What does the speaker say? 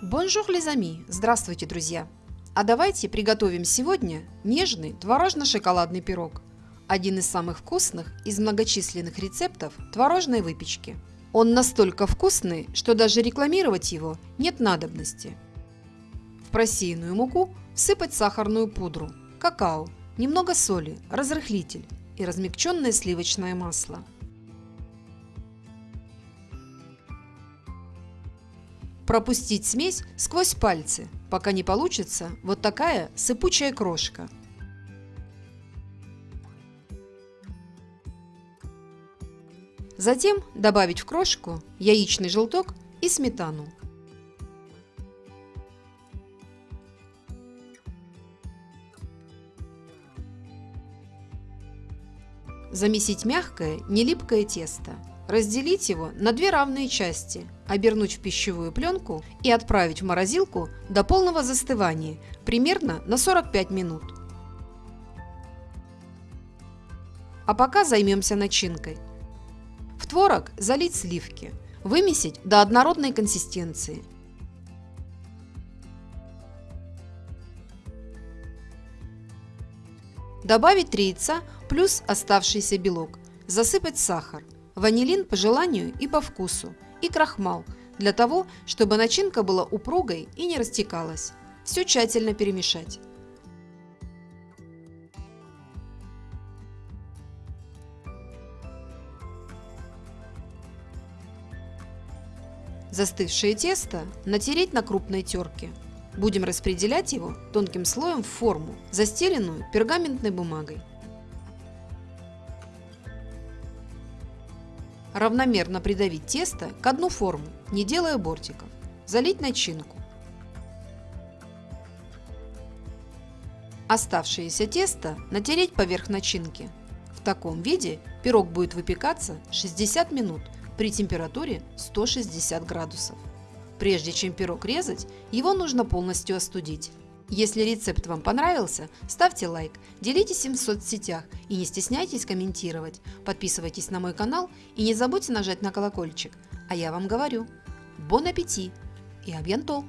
Bonjour, les amis! Здравствуйте, друзья! А давайте приготовим сегодня нежный творожно-шоколадный пирог. Один из самых вкусных из многочисленных рецептов творожной выпечки. Он настолько вкусный, что даже рекламировать его нет надобности. В просеянную муку всыпать сахарную пудру, какао, немного соли, разрыхлитель и размягченное сливочное масло – пропустить смесь сквозь пальцы, пока не получится вот такая сыпучая крошка. Затем добавить в крошку яичный желток и сметану. Замесить мягкое, нелипкое тесто. Разделить его на две равные части, обернуть в пищевую пленку и отправить в морозилку до полного застывания, примерно на 45 минут. А пока займемся начинкой. В творог залить сливки, вымесить до однородной консистенции. Добавить 3 яйца плюс оставшийся белок, засыпать сахар – ванилин по желанию и по вкусу, и крахмал, для того, чтобы начинка была упругой и не растекалась. Все тщательно перемешать. Застывшее тесто натереть на крупной терке. Будем распределять его тонким слоем в форму, застеленную пергаментной бумагой. Равномерно придавить тесто к одну форму, не делая бортиков. Залить начинку. Оставшееся тесто натереть поверх начинки. В таком виде пирог будет выпекаться 60 минут при температуре 160 градусов. Прежде чем пирог резать, его нужно полностью остудить. Если рецепт вам понравился, ставьте лайк, делитесь им в соцсетях и не стесняйтесь комментировать. Подписывайтесь на мой канал и не забудьте нажать на колокольчик. А я вам говорю, бон аппетит и абьянтол!